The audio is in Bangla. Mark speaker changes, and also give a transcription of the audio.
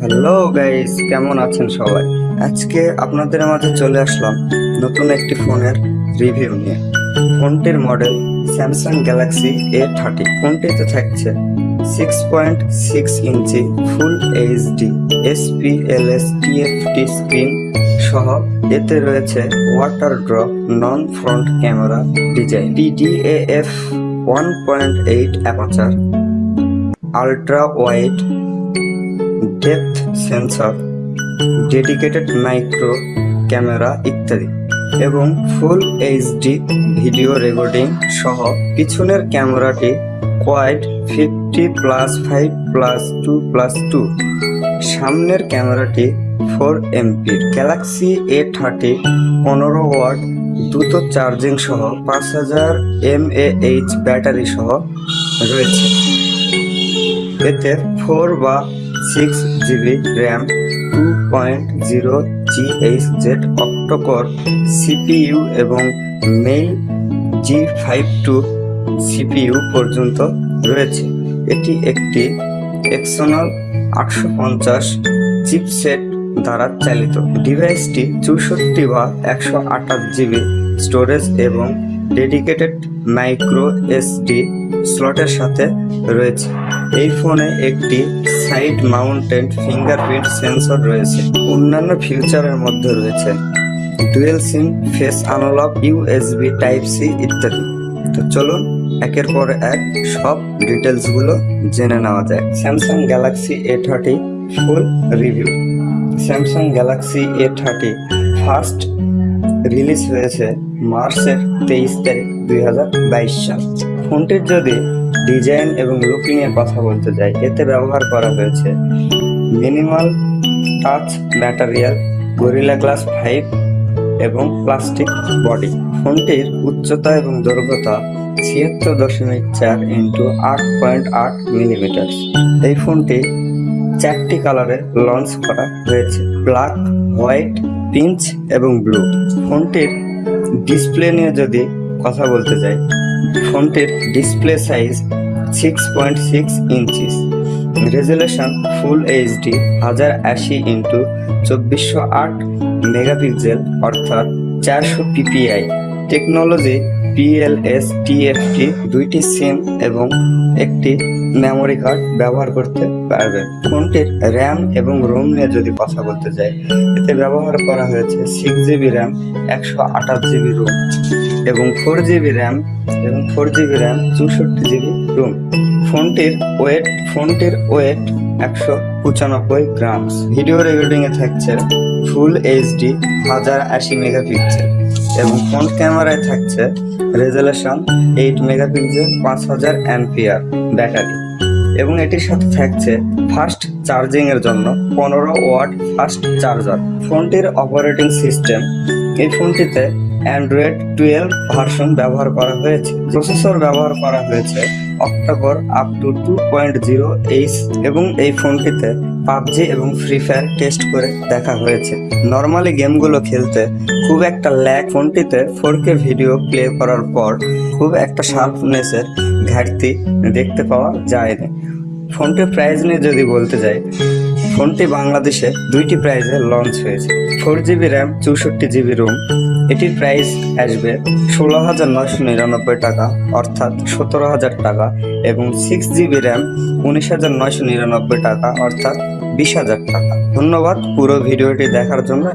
Speaker 1: হ্যালো গাইস কেমন আছেন সবাই? আজকে আপনাদের মাঝে চলে আসলাম নতুন একটি ফোনের রিভিউ নিয়ে। ফোনটির model Samsung Galaxy A thirty ফোনটিতে থাকছে six point six inch full HD sPLS TFT screen সহ। এতে রয়েছে water drop non front camera design PDAF one point eight aperture ultra wide depth sensor, dedicated micro camera ইত্যাদি এবং ফুল এইচডি ভিডিও রেকর্ডিং সহ পিছনের ক্যামেরাটি quad fifty plus five plus two plus two. সামনের ক্যামেরাটি ফোর এমপির। গ্যালাক্সি এ থার্টি পনেরো ওয়াট দ্রুত চার্জিং সহ পাঁচ হাজার এম এইচ ব্যাটারি সহ রয়েছে। এতে ফোর বা six GB RAM two point zero GHz octa core CPU এবং Mali G five two CPU পর্যন্ত রয়েছে। এটি একটি এক্সোনাল আটশো পঞ্চাশ চিপসেট দ্বারা চালিত। ডিভাইসটি চৌষট্টি বা একশো আঠাশ জিবি স্টোরেজ এবং ডেডিকেটেড মাইক্রো এসডি স্লটের সাথে রয়েছে। এই ফোনে একটি সাইড মাউন্টেড ফিঙ্গারপ্রিন্ট সেন্সর রয়েছে। অন্যান্য ফিউচারের মধ্যে রয়েছে। Dual SIM, face unlock USB, type C ইত্যাদি। তো চলুন, একের পর এক সব ডিটেলসগুলো জেনে নেওয়া যায় Samsung Galaxy A thirty full review. Samsung Galaxy A thirty first release হয়েছে মার্চের তেইশ তারিখ দুই হাজার বাইশ সাল। ফোনটির যদি ডিজাইন এবং লুকিং এর কথা বলতে যাই, এতে ব্যবহার করা হয়েছে। Minimal touch material, Gorilla glass five এবং প্লাস্টিক বডি। ফোনটির উচ্চতা এবং দৈর্ঘ্যতা ছিয়াত্তর দশমিক চার ইন্টু আট পয়েন্ট আট মিলিমিটার। এই ফোনটি চারটি কালারে লঞ্চ করা হয়েছে, ব্ল্যাক, হোয়াইট পিঞ্চ এবং ব্লু। ফোনটির ডিসপ্লে নিয়ে যদি কথা বলতে যাই ফোনটির display size six point six inches resolution full HD হাজার আশি ইন্টু চব্বিশশো আট মেগাপিক্সেল, অর্থাৎ চারশো পিপিআই। টেকনোলজি পিএলএস টিএফটি দুইটি সিম এবং একটি মেমোরি কার্ড ব্যবহার করতে পারবে। ফোনটির র্যাম এবং রোম নিয়ে যদি কথা বলতে যাই, এতে ব্যবহার করা হয়েছে সিক্স জিবি র্যাম একশো আঠাশ জিবি রোম এবং ফোর জিবি র্যাম এবং ফোর জিবি র্যাম চৌষট্টি জিবি রোম ফোনটির ওয়েট ফোনটির ওয়েট একশো পঁচানব্বই গ্রামস ভিডিও রেকর্ডিংয়ে থাকছে ফুল এইচডি হাজার আশি মেগাপিক্সেল এবং ফ্রন্ট ক্যামেরায় থাকছে রেজুলেশন এইট মেগাপিক্সেল পাঁচ হাজার অ্যাম্পিয়ার ব্যাটারি এবং এটির সাথে থাকছে ফাস্ট চার্জিং এর জন্য পনেরো ওয়াট ফাস্ট চার্জার। ফোনটির অপারেটিং সিস্টেম, এই ফোনটিতে অ্যান্ড্রয়েড টুয়েলভ ভার্সন ব্যবহার করা হয়েছে। প্রসেসর ব্যবহার করা হয়েছে octa core up to two point zero H এবং এই ফোনটিতে পাবজি এবং ফ্রি ফায়ার টেস্ট করে দেখা হয়েছে। নর্মালি গেমগুলো খেলতে খুব একটা ল্যাক ফোনটিতে ফোর ভিডিও প্লে করার পর খুব একটা শার্পনেসের ঘাটতি দেখতে পাওয়া যায় না ফোনটির প্রাইস নিয়ে যদি বলতে যাই, ফোনটি বাংলাদেশে দুইটি প্রাইজে লঞ্চ হয়েছে। ফোর জিবি র্যাম চৌষট্টি জিবি রোম এটির প্রাইস আসবে ষোলো হাজার নয়শো নিরানব্বই টাকা, অর্থাৎ সতেরো হাজার টাকা, এবং সিক্স জিবি র্যাম উনিশ হাজার নয়শো নিরানব্বই টাকা, অর্থাৎ বিশ হাজার টাকা। ধন্যবাদ পুরো ভিডিওটি দেখার জন্য।